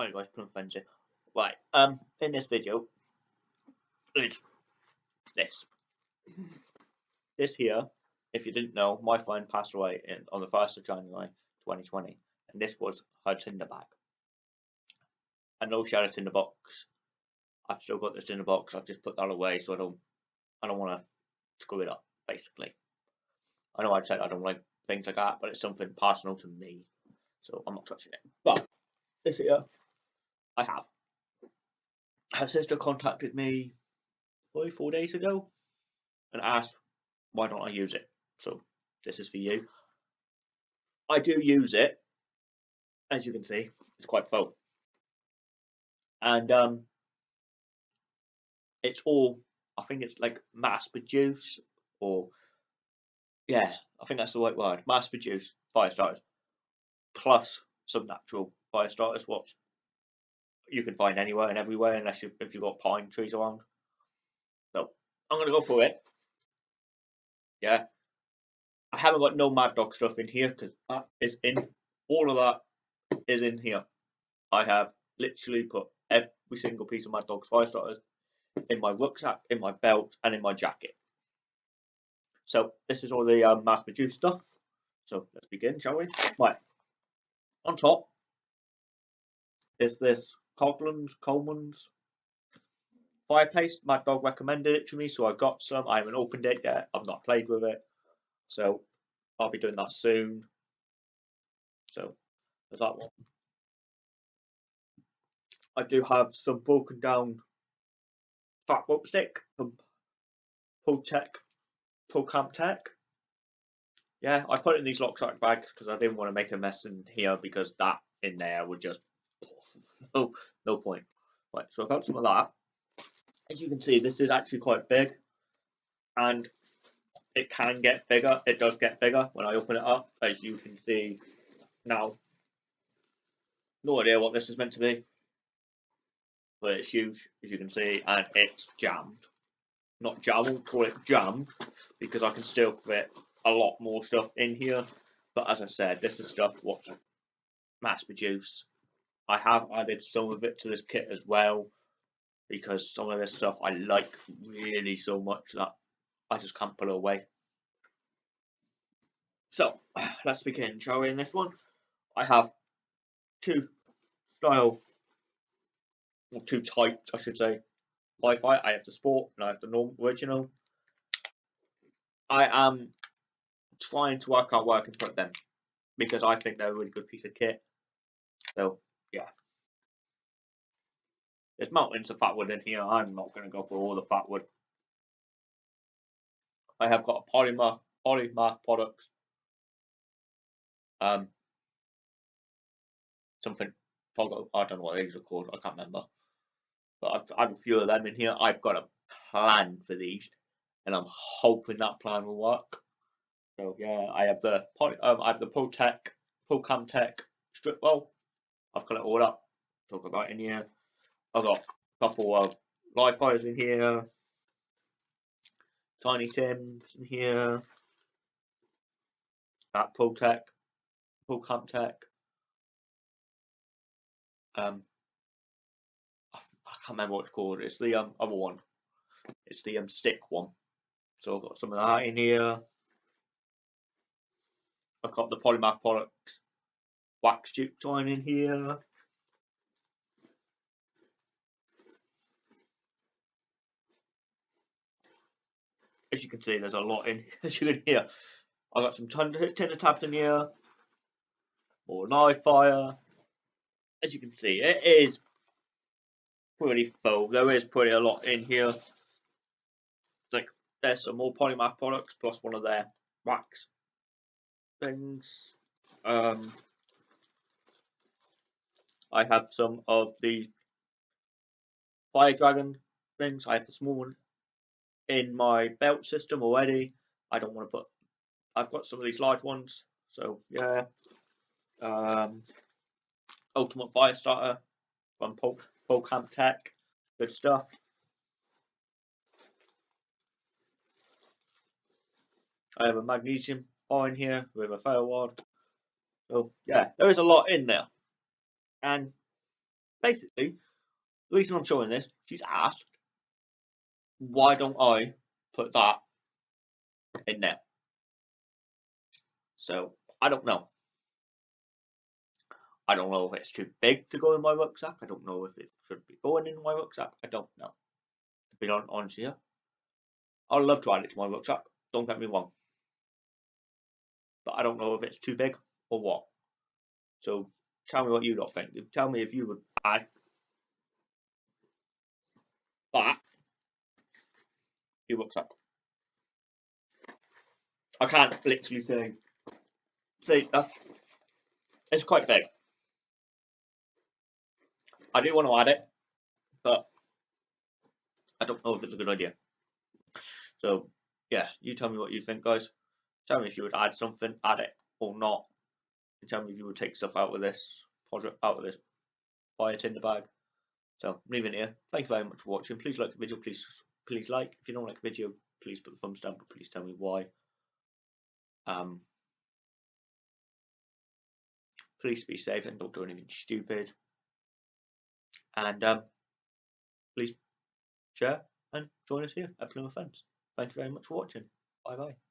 Hi guys, Plum Frenzy. Right, um, in this video is this. This here, if you didn't know, my friend passed away in, on the 1st of January 2020, and this was her tinder bag. I know she had it in the box. I've still got this in the box. I've just put that away so I don't, I don't want to screw it up. Basically, I know I said I don't like things like that, but it's something personal to me, so I'm not touching it. But this here I have. Her sister contacted me three, four days ago and asked why don't I use it. So this is for you. I do use it, as you can see, it's quite full. And um it's all I think it's like mass produced or yeah, I think that's the right word. Mass produced fire starters plus some natural fire starters, what you can find anywhere and everywhere unless you if you've got pine trees around. So I'm gonna go for it. Yeah. I haven't got no Mad Dog stuff in here because that is in all of that is in here. I have literally put every single piece of Mad Dog's fire starters in my rucksack, in my belt, and in my jacket. So this is all the um, mass produced stuff. So let's begin, shall we? Right. On top is this Coghlan's, Coleman's fire paste. My dog recommended it to me, so I got some. I haven't opened it yet. I've not played with it, so I'll be doing that soon. So there's that one. I do have some broken down fat rope stick from Pull Tech, Pull Camp Tech. Yeah, I put it in these Loctite bags because I didn't want to make a mess in here because that in there would just no, no point. Right, so I've got some of that. As you can see, this is actually quite big, and it can get bigger. It does get bigger when I open it up, as you can see now. No idea what this is meant to be, but it's huge, as you can see, and it's jammed. Not jammed, call it jammed, because I can still fit a lot more stuff in here. But as I said, this is stuff what's mass produced I have added some of it to this kit as well because some of this stuff I like really so much that I just can't pull away. So let's begin, shall we? In this one, I have two style, or two types, I should say. Wi-Fi. I have the sport and I have the normal original. I am trying to work out where I can put them because I think they're a really good piece of kit. So yeah. There's mountains of fatwood in here. I'm not going to go for all the fatwood. I have got a polymer, polymer products. Um, something, I don't know what these are called. I can't remember. But I've, I have a few of them in here. I've got a plan for these, and I'm hoping that plan will work. So yeah, I have the um, I have the ProTech, ProCamTech strip well I've got it all up. Talk about in here. I've got a couple of live fires in here. Tiny Tims in here. That Tech, Pull Camp Tech. Um, I, I, can't remember what it's called. It's the um, other one. It's the um, stick one. So I've got some of that in here. I've got the Polymath products wax tube join in here. As you can see, there's a lot in here as you can hear. I've got some tinder tabs in here. More knife fire. As you can see, it is pretty full. There is pretty a lot in here. Like there's some more polymath products plus one of their wax things. Um, I have some of the Fire Dragon things. I have the small one in my belt system already. I don't want to put. I've got some of these large ones. So yeah. Um, Ultimate Fire Starter from Pol, Camp Tech. Good stuff. I have a magnesium bar in here with a fail wad. So yeah, there is a lot in there and basically, the reason I'm showing this, she's asked, why don't I put that in there? So I don't know. I don't know if it's too big to go in my rucksack. I don't know if it should be going in my rucksack. I don't know. To be honest here, I'd love to add it to my rucksack. Don't get me wrong. But I don't know if it's too big or what. So tell me what you lot think. Tell me if you would add that your rucksack. I can't literally say. See, that's it's quite big. I do want to add it, but I don't know if it's a good idea. So yeah, you tell me what you think, guys. Tell me if you would add something, add it or not. And tell me if you would take stuff out of this project, out of this, buy it in the bag. So I'm leaving it here. Thank you very much for watching. Please like the video. Please please like. If you don't like the video, please put the thumbs down. But please tell me why. Um, please be safe and don't do anything stupid. And um, please share and join us here at Plymouth Fence. Thank you very much for watching. Bye bye.